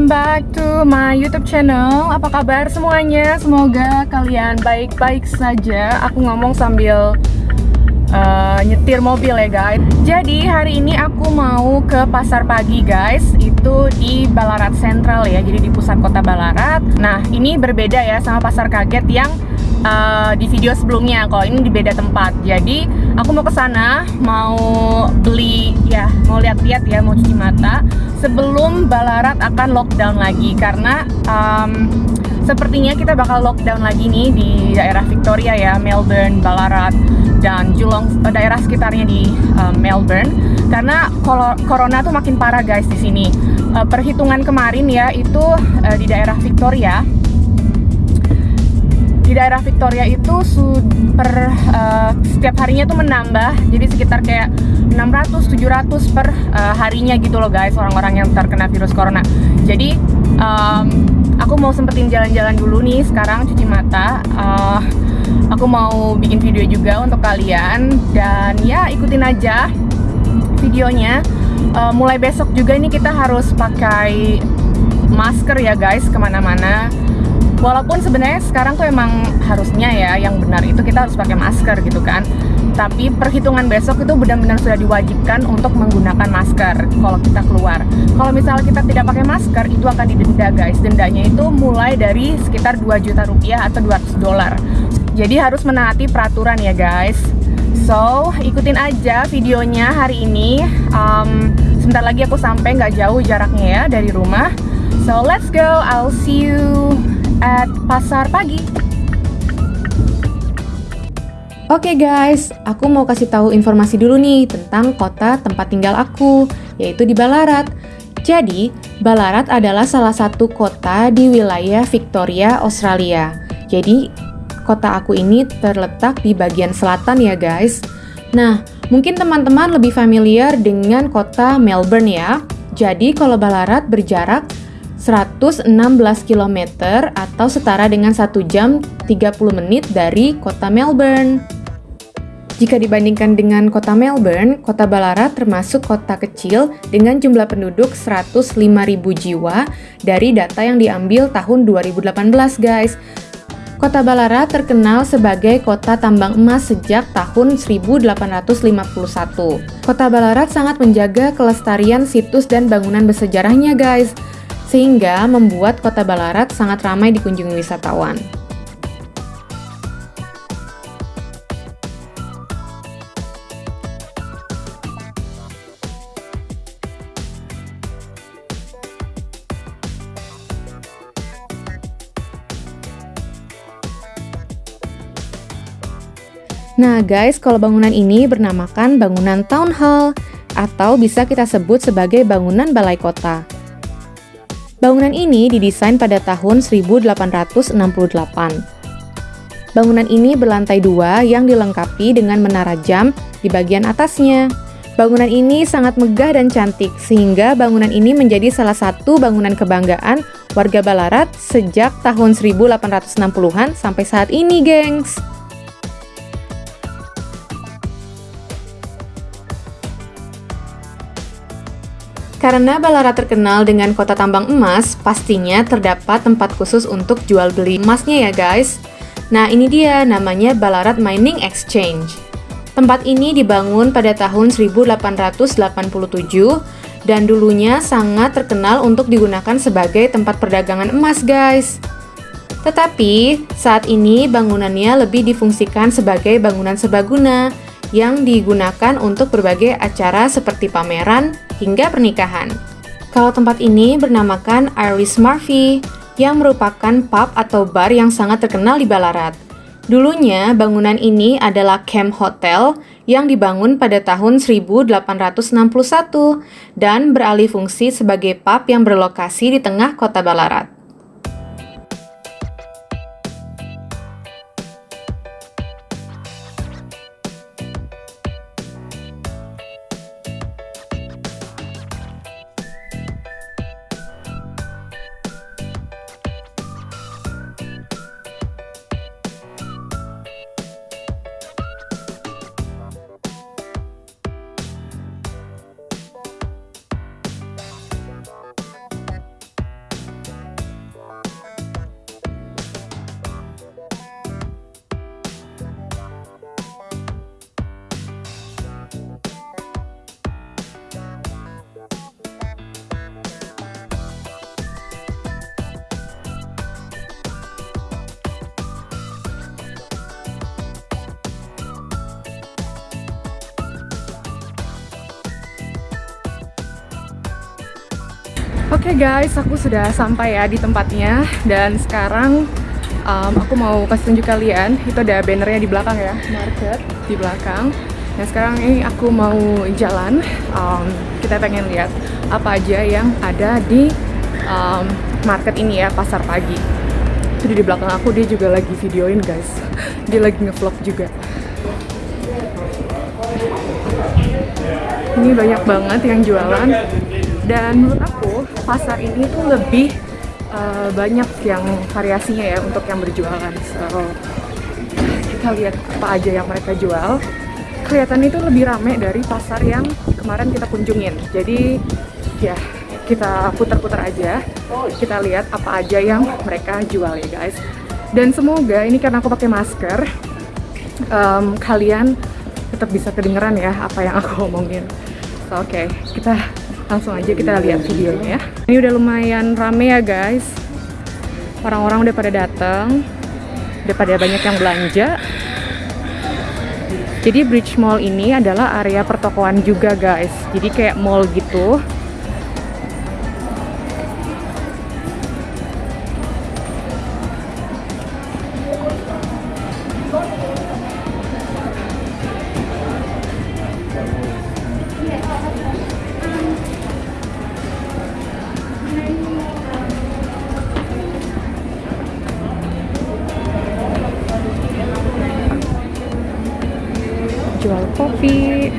welcome back to my YouTube channel. Apa kabar semuanya? Semoga kalian baik-baik saja. Aku ngomong sambil uh, nyetir mobil ya guys. Jadi hari ini aku mau ke pasar pagi guys. Itu di Balarat Sentral ya. Jadi di pusat kota Balarat. Nah ini berbeda ya sama pasar kaget yang uh, di video sebelumnya. Kalau ini di beda tempat. Jadi aku mau ke sana mau beli ya mau lihat-lihat ya mau cuci mata sebelum Balarat akan lockdown lagi karena um, sepertinya kita bakal lockdown lagi nih di daerah Victoria ya Melbourne Balarat dan Julong eh, daerah sekitarnya di uh, Melbourne karena corona tuh makin parah guys di sini uh, perhitungan kemarin ya itu uh, di daerah Victoria di daerah Victoria itu per uh, setiap harinya tuh menambah. Jadi sekitar kayak 600 700 per uh, harinya gitu loh guys orang-orang yang terkena virus corona. Jadi um, aku mau sempetin jalan-jalan dulu nih sekarang cuci mata. Uh, aku mau bikin video juga untuk kalian. Dan ya ikutin aja videonya. Uh, mulai besok juga ini kita harus pakai masker ya guys ke mana-mana walaupun sebenarnya sekarang tuh emang harusnya ya yang benar itu kita harus pakai masker gitu kan. Tapi perhitungan besok itu benar-benar sudah diwajibkan untuk menggunakan masker kalau kita keluar. Kalau misalnya kita tidak pakai masker itu akan didenda guys. Dendanya itu mulai dari sekitar 2 juta rupiah atau 200 dolar. Jadi harus menaati peraturan ya guys. So ikutin aja videonya hari ini. Um, sebentar lagi aku sampai nggak jauh jaraknya ya dari rumah. So let's go. I'll see you at pasar pagi. Oke okay guys, aku mau kasih tahu informasi dulu nih tentang kota tempat tinggal aku, yaitu di Ballarat. Jadi, Ballarat adalah salah satu kota di wilayah Victoria, Australia. Jadi, kota aku ini terletak di bagian selatan ya guys. Nah, mungkin teman-teman lebih familiar dengan kota Melbourne ya. Jadi, kalau Ballarat berjarak 116 km atau setara dengan 1 jam 30 menit dari kota Melbourne. Jika dibandingkan dengan kota Melbourne, kota Ballarat termasuk kota kecil dengan jumlah penduduk 105.000 jiwa dari data yang diambil tahun 2018 guys. Kota Ballarat terkenal sebagai kota tambang emas sejak tahun 1851. Kota Ballarat sangat menjaga kelestarian situs dan bangunan bersejarahnya guys sehingga membuat kota Balarat sangat ramai dikunjungi wisatawan. Nah guys, kalau bangunan ini bernamakan bangunan Town Hall atau bisa kita sebut sebagai bangunan balai kota. Bangunan ini didesain pada tahun 1868. Bangunan ini berlantai dua yang dilengkapi dengan menara jam di bagian atasnya. Bangunan ini sangat megah dan cantik, sehingga bangunan ini menjadi salah satu bangunan kebanggaan warga Balarat sejak tahun 1860-an sampai saat ini, gengs. Karena Balara terkenal dengan kota tambang emas, pastinya terdapat tempat khusus untuk jual beli emasnya ya guys. Nah ini dia namanya Balarat Mining Exchange. Tempat ini dibangun pada tahun 1887 dan dulunya sangat terkenal untuk digunakan sebagai tempat perdagangan emas guys. Tetapi saat ini bangunannya lebih difungsikan sebagai bangunan serbaguna yang digunakan untuk berbagai acara seperti pameran, hingga pernikahan. Kalau tempat ini bernamakan Iris Murphy, yang merupakan pub atau bar yang sangat terkenal di Ballarat. Dulunya, bangunan ini adalah camp hotel yang dibangun pada tahun 1861 dan beralih fungsi sebagai pub yang berlokasi di tengah kota Ballarat. Oke guys, aku sudah sampai ya di tempatnya dan sekarang um, aku mau kasih tunjuk kalian itu ada bannernya di belakang ya, market di belakang. Dan sekarang ini aku mau jalan, um, kita pengen lihat apa aja yang ada di um, market ini ya, pasar pagi. Itu di belakang aku dia juga lagi videoin guys, dia lagi ngevlog juga. Ini banyak banget yang jualan dan menurut aku pasar ini tuh lebih uh, banyak yang variasinya ya untuk yang berjualan. So kita lihat apa aja yang mereka jual. Kelihatan itu lebih rame dari pasar yang kemarin kita kunjungin. Jadi ya kita putar-putar aja. Kita lihat apa aja yang mereka jual ya guys. Dan semoga ini karena aku pakai masker um, kalian tetap bisa kedengeran ya apa yang aku omongin. So, oke okay, kita langsung aja kita lihat videonya ya. Ini udah lumayan rame ya guys. Orang-orang udah pada datang udah pada banyak yang belanja. Jadi Bridge Mall ini adalah area pertokoan juga guys. Jadi kayak mall gitu jual kopi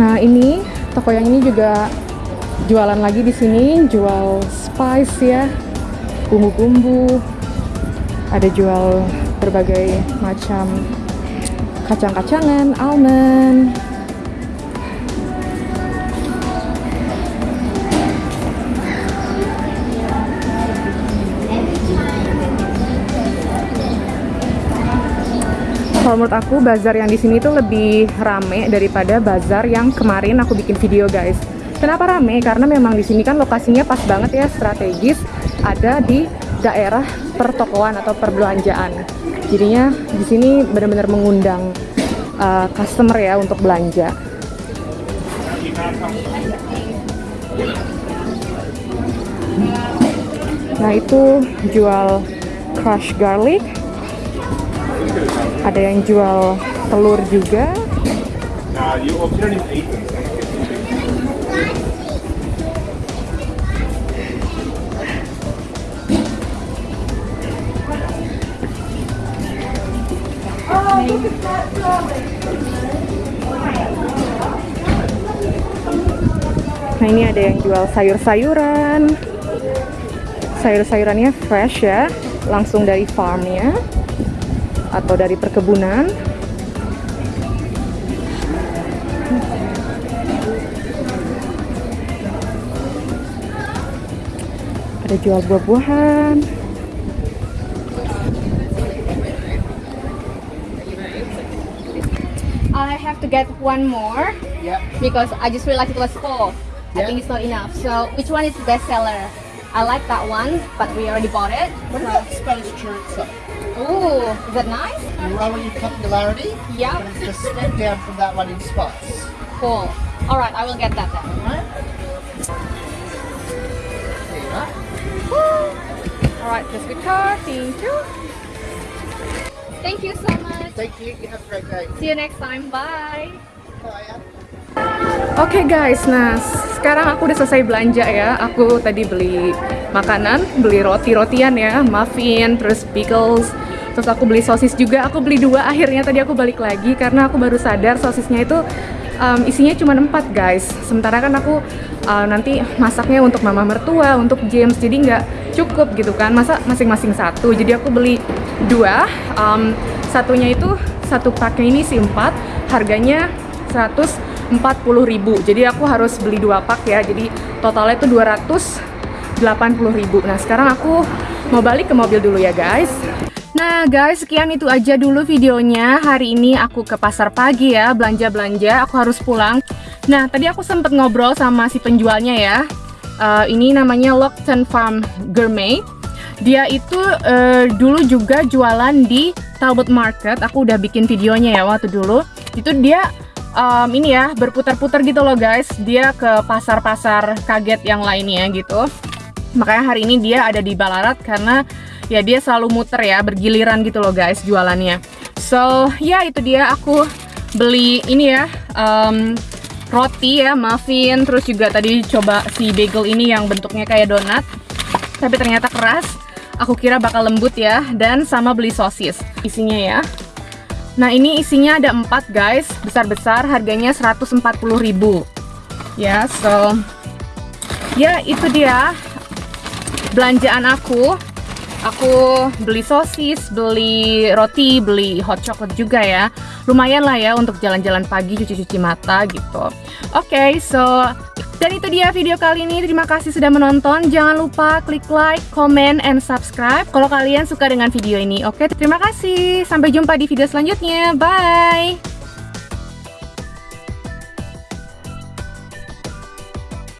Nah ini toko yang ini juga jualan lagi di sini, jual spice ya, bumbu-bumbu, ada jual berbagai macam kacang-kacangan, almond. Kalau menurut aku bazar yang di sini tuh lebih rame daripada bazar yang kemarin aku bikin video guys. Kenapa rame? Karena memang di sini kan lokasinya pas banget ya strategis, ada di daerah pertokoan atau perbelanjaan. Jadinya di sini benar-benar mengundang uh, customer ya untuk belanja. Nah itu jual crush garlic, ada yang jual telur juga. Nah, ini ada yang jual sayur-sayuran. Sayur-sayurannya fresh ya, langsung dari farmnya atau dari perkebunan. Ada jual buah-buahan. I have to get one more Yeah. because I just realized it was full. I Yeah. think it's not enough. So which one is the best seller? I like that one, but we already bought it. What about Spanish chorizo? Ooh, is that nice? You roll your popularity, Yeah. and just step down from that one in spots. Cool. All right, I will get that then. Alright? There you are. Alright, just good card. Thank you. Thank you so much. Thank you. You have a great day. See you next time. Bye. Bye. Oke guys, nah sekarang aku udah selesai belanja ya. Aku tadi beli makanan, beli roti-rotian ya, muffin, terus pickles, terus aku beli sosis juga. Aku beli dua. Akhirnya tadi aku balik lagi karena aku baru sadar sosisnya itu um, isinya cuma empat guys. Sementara kan aku uh, nanti masaknya untuk mama mertua, untuk James, jadi nggak cukup gitu kan. Masa masing-masing satu. Jadi aku beli dua. Um, satunya itu satu paknya ini sih empat. Harganya 140.000 jadi aku harus beli dua pak ya. Jadi totalnya itu 280.000 nah sekarang aku mau balik ke mobil dulu ya guys Nah guys, sekian itu aja dulu videonya. Hari ini aku ke pasar pagi ya, belanja-belanja. Aku harus pulang. Nah, tadi aku sempet ngobrol sama si penjualnya ya. Uh, ini namanya Lockton Farm Gourmet. Dia itu uh, dulu juga jualan di Talbot Market. Aku udah bikin videonya ya waktu dulu. Itu dia um, ini ya berputar-putar gitu loh guys. Dia ke pasar-pasar kaget yang lainnya gitu. Makanya hari ini dia ada di Balarat karena ya dia selalu muter ya bergiliran gitu loh guys jualannya. So ya itu dia. Aku beli ini ya um, roti ya muffin terus juga tadi coba si bagel ini yang bentuknya kayak donat tapi ternyata keras. Aku kira bakal lembut ya dan sama beli sosis isinya ya. Nah ini isinya ada 4 guys besar-besar harganya 140.000 ya so ya itu dia belanjaan aku aku beli sosis, beli roti, beli hot chocolate juga ya. Lumayan lah ya untuk jalan-jalan pagi cuci-cuci mata gitu. Oke, okay, so dan itu dia video kali ini. Terima kasih sudah menonton. Jangan lupa klik like, comment, and subscribe kalau kalian suka dengan video ini. Oke, okay, terima kasih. Sampai jumpa di video selanjutnya. Bye.